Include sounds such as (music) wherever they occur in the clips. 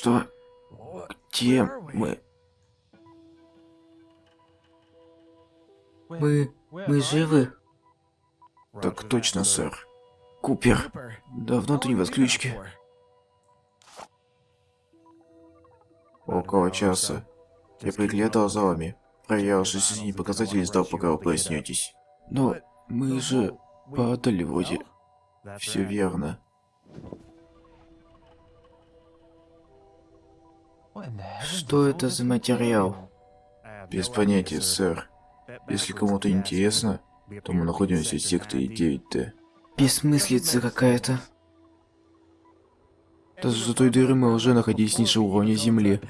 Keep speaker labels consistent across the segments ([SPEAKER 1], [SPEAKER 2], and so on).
[SPEAKER 1] Что? Где мы?
[SPEAKER 2] Мы... мы живы?
[SPEAKER 1] Так точно, сэр. Купер, давно ты не в отключке? Около часа. Я приглядал за вами. Проверял жизненные показатели и ждал, пока вы проснетесь. Но мы же падали в воде. Все верно.
[SPEAKER 2] Что это за материал?
[SPEAKER 1] Без понятия, сэр. Если кому-то интересно, то мы находимся в секторе 9Т.
[SPEAKER 2] Бессмыслица какая-то.
[SPEAKER 1] Даже за той дыры мы уже находились ниже уровня Земли.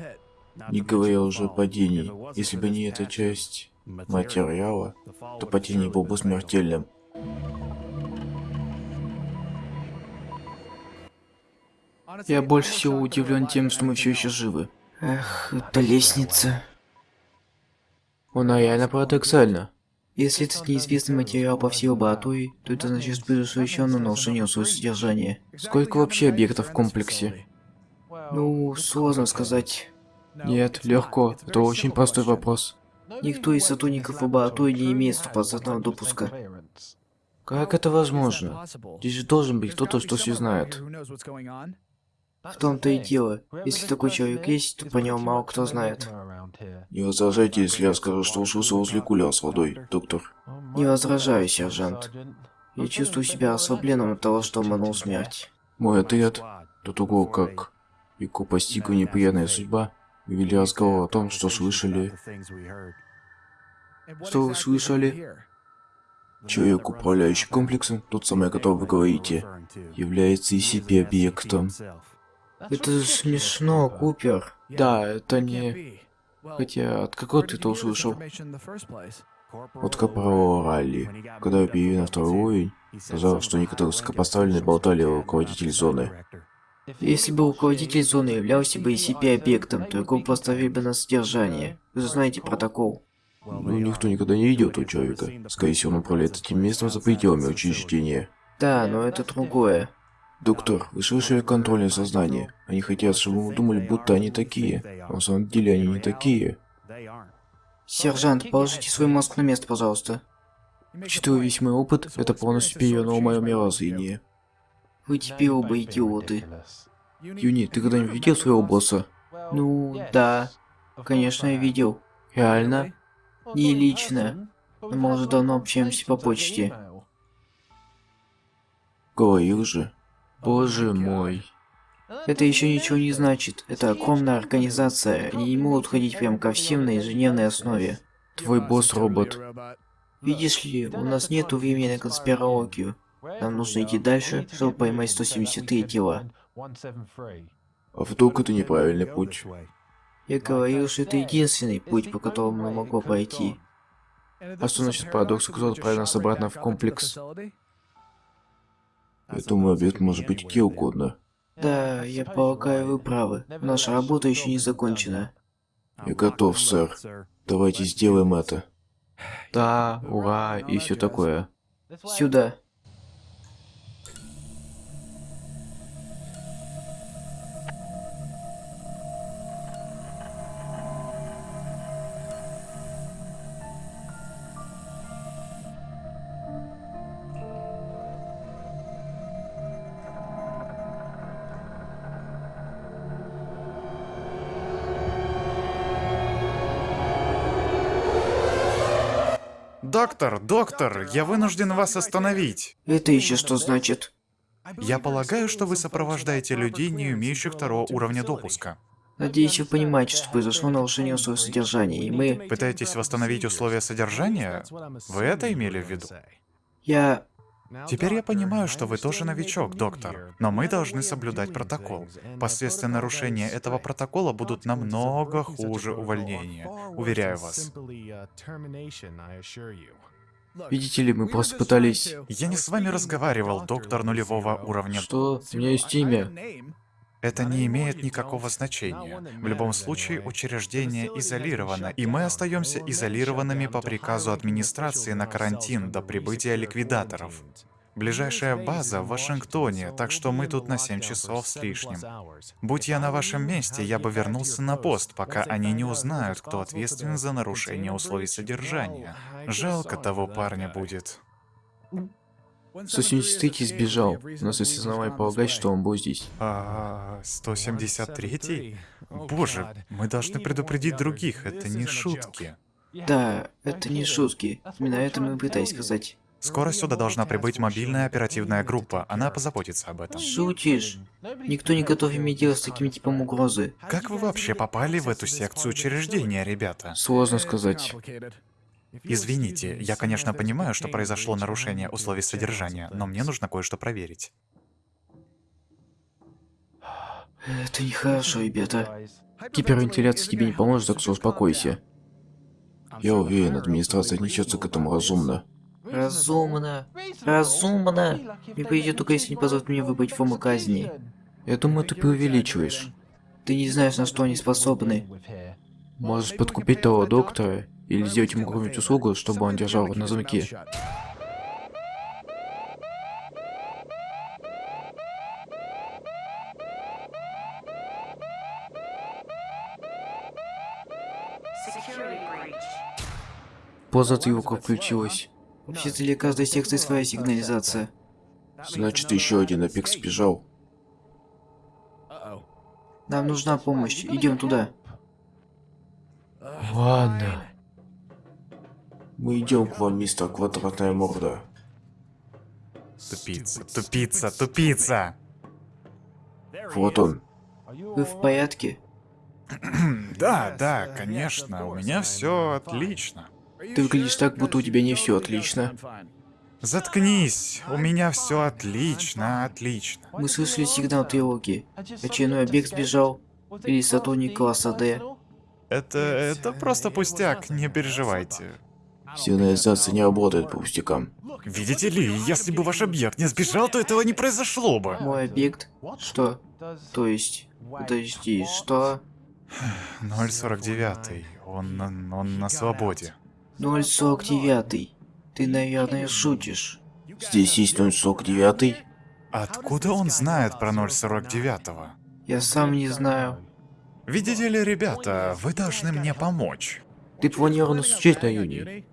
[SPEAKER 1] Не говоря уже о падении. Если бы не эта часть материала, то падение было бы смертельным.
[SPEAKER 2] Я больше всего удивлен тем, что мы все еще живы. Эх, это лестница.
[SPEAKER 1] Она реально парадоксальна.
[SPEAKER 2] Если этот неизвестный материал по всей лаборатории, то это значит предусвященно нарушение свое содержание.
[SPEAKER 1] Сколько вообще объектов в комплексе?
[SPEAKER 2] Ну, сложно сказать.
[SPEAKER 1] Нет, легко. Это очень простой вопрос.
[SPEAKER 2] Никто из сотрудников лаборатории не имеет стопроцентного допуска.
[SPEAKER 1] Как это возможно? Здесь же должен быть кто-то, что все знает.
[SPEAKER 2] В том-то и дело. Если такой человек есть, то про него мало кто знает.
[SPEAKER 1] Не возражайте, если я скажу, что ушился возле куля с водой, доктор.
[SPEAKER 2] Не возражаю, сержант. Я чувствую себя ослабленным от того, что обманул смерть.
[SPEAKER 1] Мой ответ до того, как Вику постигла неприятная судьба, вели разговор о том, что слышали.
[SPEAKER 2] Что вы слышали?
[SPEAKER 1] Человек, управляющий комплексом, тот самый, о котором вы говорите, является и себе объектом.
[SPEAKER 2] Это смешно, Купер.
[SPEAKER 1] Да, это не... Хотя, от какого ты это услышал? От Капрала Ралли. Когда я перевели на второй уровень, сказал, что некоторые высокопоставленные болтали о руководителе зоны.
[SPEAKER 2] Если бы руководитель зоны являлся бы ICP-объектом, то его поставили бы на содержание. Вы же знаете протокол.
[SPEAKER 1] Ну, никто никогда не видел этого человека. Скорее всего, он управляет этим местом за пределами учреждения.
[SPEAKER 2] Да, но это другое.
[SPEAKER 1] Доктор, вы слышали контрольное сознание? Они хотят, чтобы мы думали, будто они такие. А на самом деле они не такие.
[SPEAKER 2] Сержант, положите свой мозг на место, пожалуйста.
[SPEAKER 1] Учитывая весь мой опыт, это полностью перевернуло мое мировоззрение.
[SPEAKER 2] Вы теперь оба идиоты.
[SPEAKER 1] Юни, ты когда-нибудь видел своего босса?
[SPEAKER 2] Ну, да. Конечно, я видел.
[SPEAKER 1] Реально?
[SPEAKER 2] Не лично. Но мы уже давно общаемся по почте.
[SPEAKER 1] Говорил же. Боже мой.
[SPEAKER 2] Это еще ничего не значит. Это огромная организация. Они не могут ходить прям ко всем на ежедневной основе.
[SPEAKER 1] Твой босс робот.
[SPEAKER 2] Видишь ли, у нас нет времени на конспирологию. Нам нужно идти дальше, чтобы поймать 173 тела.
[SPEAKER 1] А вдруг это неправильный путь?
[SPEAKER 2] Я говорил, что это единственный путь, по которому мы могу пройти.
[SPEAKER 1] А что значит парадокс, кто отправил нас обратно в комплекс? Я думаю, обед может быть где угодно.
[SPEAKER 2] Да, я полагаю, вы правы. Наша работа еще не закончена.
[SPEAKER 1] Я готов, сэр. Давайте сделаем это. Да, ура и все такое.
[SPEAKER 2] Сюда.
[SPEAKER 3] Доктор, доктор, я вынужден вас остановить.
[SPEAKER 2] Это еще что значит?
[SPEAKER 3] Я полагаю, что вы сопровождаете людей, не имеющих второго уровня допуска.
[SPEAKER 2] Надеюсь, вы понимаете, что произошло нарушение условий содержания, и мы...
[SPEAKER 3] Пытаетесь восстановить условия содержания? Вы это имели в виду?
[SPEAKER 2] Я...
[SPEAKER 3] Теперь я понимаю, что вы тоже новичок, доктор. Но мы должны соблюдать протокол. Последствия нарушения этого протокола будут намного хуже увольнения. Уверяю вас.
[SPEAKER 1] Видите ли, мы просто пытались...
[SPEAKER 3] Я не с вами разговаривал, доктор нулевого уровня.
[SPEAKER 1] Что? У меня есть имя.
[SPEAKER 3] Это не имеет никакого значения. В любом случае, учреждение изолировано, и мы остаемся изолированными по приказу администрации на карантин до прибытия ликвидаторов. Ближайшая база в Вашингтоне, так что мы тут на 7 часов с лишним. Будь я на вашем месте, я бы вернулся на пост, пока они не узнают, кто ответственен за нарушение условий содержания. Жалко того парня будет.
[SPEAKER 1] 173 сбежал, у нас есть основания полагать, что он был здесь.
[SPEAKER 3] А 173? Боже, мы должны предупредить других, это не шутки.
[SPEAKER 2] Да, это не шутки. Именно это мы пытались сказать.
[SPEAKER 3] Скоро сюда должна прибыть мобильная оперативная группа. Она позаботится об этом.
[SPEAKER 2] Шутишь? Никто не готов иметь дело с таким типом угрозы.
[SPEAKER 3] Как вы вообще попали в эту секцию учреждения, ребята?
[SPEAKER 1] Сложно сказать.
[SPEAKER 3] Извините, я, конечно, понимаю, что произошло нарушение условий содержания, но мне нужно кое-что проверить.
[SPEAKER 2] Это нехорошо, ребята.
[SPEAKER 1] Гипервентиляция тебе не поможет, так что успокойся. Я уверен, администрация отнесется к этому разумно.
[SPEAKER 2] Разумно. Разумно. Не придет только если не позволит мне выбрать форму казни.
[SPEAKER 1] Я думаю, ты преувеличиваешь.
[SPEAKER 2] Ты не знаешь, на что они способны.
[SPEAKER 1] Можешь подкупить того доктора или сделать ему какую-нибудь услугу, чтобы он держал рот на замке. Поздно тревога включилась.
[SPEAKER 2] Вообще-то для каждой секции своя сигнализация.
[SPEAKER 1] Значит, еще один Апекс сбежал.
[SPEAKER 2] Нам нужна помощь. Идем туда.
[SPEAKER 1] Ладно. Мы идем к вам, мистер Квадратная Морда.
[SPEAKER 3] Тупица, тупица, тупица!
[SPEAKER 1] Вот он.
[SPEAKER 2] Вы в порядке? (clears throat)
[SPEAKER 3] да, да, конечно, у меня все отлично.
[SPEAKER 1] Ты выглядишь так, будто у тебя не все отлично.
[SPEAKER 3] Заткнись, у меня все отлично, отлично.
[SPEAKER 2] Мы слышали сигнал тревоги. Очередной объект сбежал. Или сотрудник класса Д.
[SPEAKER 3] Это, это просто пустяк, не переживайте.
[SPEAKER 1] Сигнализация не работает по пустякам.
[SPEAKER 3] Видите ли, если бы ваш объект не сбежал, то этого не произошло бы.
[SPEAKER 2] Мой объект? Что? То есть... Подожди, что?
[SPEAKER 3] 049. Он, он, он на свободе.
[SPEAKER 2] 049. Ты, наверное, шутишь.
[SPEAKER 1] Здесь есть 049.
[SPEAKER 3] Откуда он знает про 049?
[SPEAKER 2] Я сам не знаю.
[SPEAKER 3] Видите ли, ребята, вы должны мне помочь.
[SPEAKER 1] Ты планировал нас учить на Юни.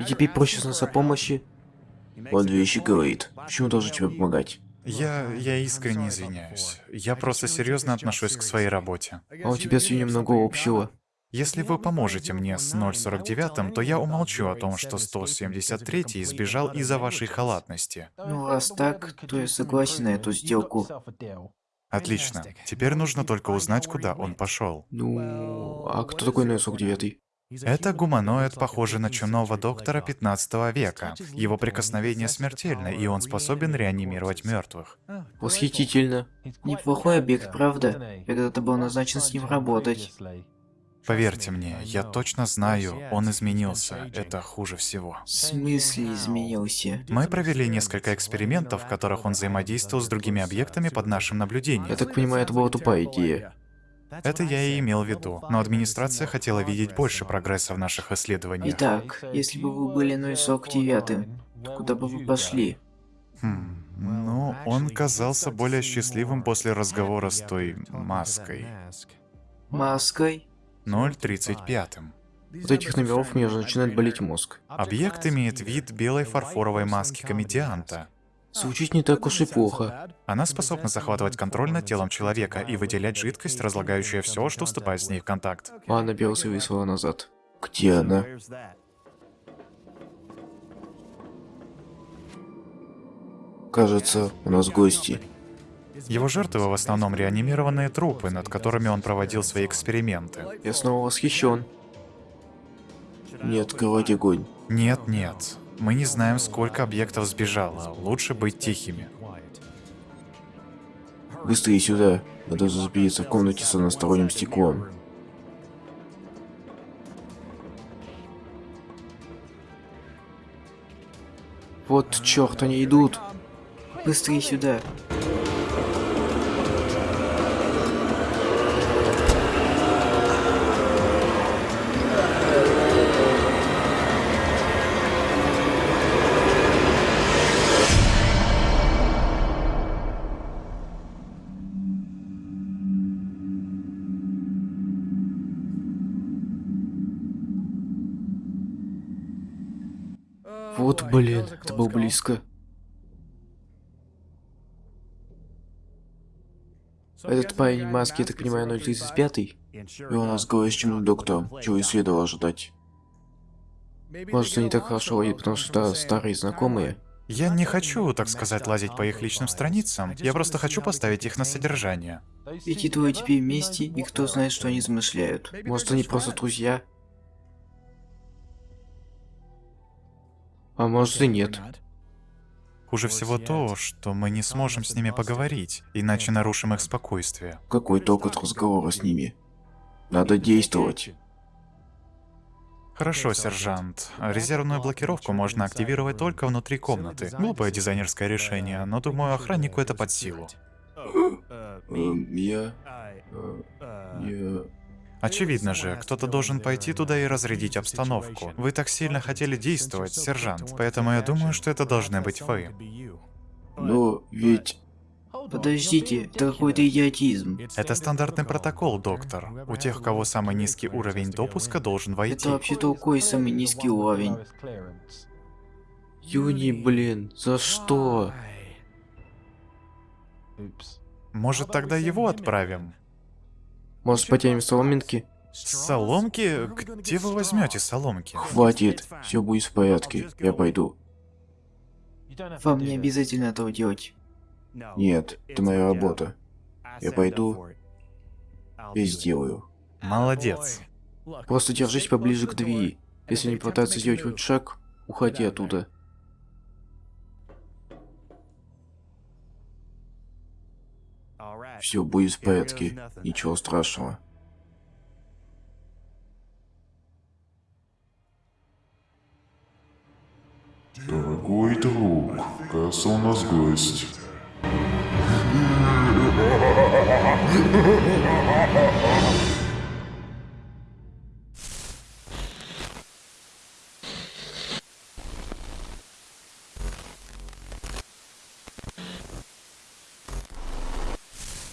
[SPEAKER 1] И теперь просишь нас о помощи? Он вещи говорит. Почему должен тебе помогать?
[SPEAKER 3] Я, я искренне извиняюсь. Я просто серьезно отношусь к своей работе.
[SPEAKER 1] А у тебя с Юни много общего.
[SPEAKER 3] Если вы поможете мне с 049, то я умолчу о том, что 173 избежал из-за вашей халатности.
[SPEAKER 2] Ну, раз так, то я согласен на эту сделку.
[SPEAKER 3] Отлично. Теперь нужно только узнать, куда он пошел.
[SPEAKER 1] Ну, а кто такой 049?
[SPEAKER 3] Это гуманоид, похожий на чумного доктора 15 века. Его прикосновение смертельно, и он способен реанимировать мертвых.
[SPEAKER 1] Восхитительно.
[SPEAKER 2] Неплохой объект, правда? Я когда-то был назначен с ним работать.
[SPEAKER 3] Поверьте мне, я точно знаю, он изменился. Это хуже всего.
[SPEAKER 2] В смысле изменился?
[SPEAKER 3] Мы провели несколько экспериментов, в которых он взаимодействовал с другими объектами под нашим наблюдением.
[SPEAKER 1] Я так понимаю, это была тупая идея.
[SPEAKER 3] Это я и имел в виду, но администрация хотела видеть больше прогресса в наших исследованиях.
[SPEAKER 2] Итак, если бы вы были 049, то куда бы вы пошли?
[SPEAKER 3] Хм, ну, он казался более счастливым после разговора с той маской.
[SPEAKER 2] Маской?
[SPEAKER 3] 035.
[SPEAKER 1] От этих номеров мне уже начинает болеть мозг.
[SPEAKER 3] Объект имеет вид белой фарфоровой маски комедианта.
[SPEAKER 1] Звучит не так уж и плохо.
[SPEAKER 3] Она способна захватывать контроль над телом человека и выделять жидкость, разлагающая все, что вступает с ней в контакт.
[SPEAKER 1] Ладно, Белл зависла назад. Где она? Кажется, у нас гости.
[SPEAKER 3] Его жертвы в основном реанимированные трупы, над которыми он проводил свои эксперименты.
[SPEAKER 1] Я снова восхищен. Нет, открывать огонь.
[SPEAKER 3] Нет, нет. Мы не знаем, сколько объектов сбежало. Лучше быть тихими.
[SPEAKER 1] Быстрее сюда. Надо запереться в комнате с односторонним стеклом. Вот черт, они идут.
[SPEAKER 2] Быстрее сюда. Вот, блин, это было близко. Этот парень в маске, я так понимаю, 035
[SPEAKER 1] И у нас говорит с чумным доктором, чего и следовало ожидать.
[SPEAKER 2] Может, они так хорошо ладят, потому что это старые знакомые?
[SPEAKER 3] Я не хочу, так сказать, лазить по их личным страницам. Я просто хочу поставить их на содержание.
[SPEAKER 2] Эти двое теперь вместе, и кто знает, что они замышляют. Может, они просто друзья? А может и нет.
[SPEAKER 3] Хуже всего то, что мы не сможем с ними поговорить, иначе нарушим их спокойствие.
[SPEAKER 1] Какой толк от разговора с ними? Надо действовать.
[SPEAKER 3] Хорошо, сержант. Резервную блокировку можно активировать только внутри комнаты. Глупое дизайнерское решение, но думаю, охраннику это под силу.
[SPEAKER 1] Эм, я... э, я...
[SPEAKER 3] Очевидно же, кто-то должен пойти туда и разрядить обстановку. Вы так сильно хотели действовать, сержант, поэтому я думаю, что это должны быть вы.
[SPEAKER 1] Но ведь...
[SPEAKER 2] Подождите, это какой-то идиотизм.
[SPEAKER 3] Это стандартный протокол, доктор. У тех, у кого самый низкий уровень допуска, должен войти.
[SPEAKER 2] Это вообще-то какой самый низкий уровень? Юни, блин, за что?
[SPEAKER 3] Может, тогда его отправим?
[SPEAKER 2] Может, потянем соломинки?
[SPEAKER 3] Соломки? Где вы возьмете соломки?
[SPEAKER 1] Хватит, все будет в порядке, я пойду.
[SPEAKER 2] Вам не обязательно этого делать.
[SPEAKER 1] Нет, это моя работа. Я пойду и сделаю.
[SPEAKER 3] Молодец.
[SPEAKER 2] Просто держись поближе к двери. Если они пытаются сделать хоть шаг, уходи оттуда.
[SPEAKER 1] Все будет в порядке, ничего страшного.
[SPEAKER 4] Дорогой друг, кажется, у нас гость.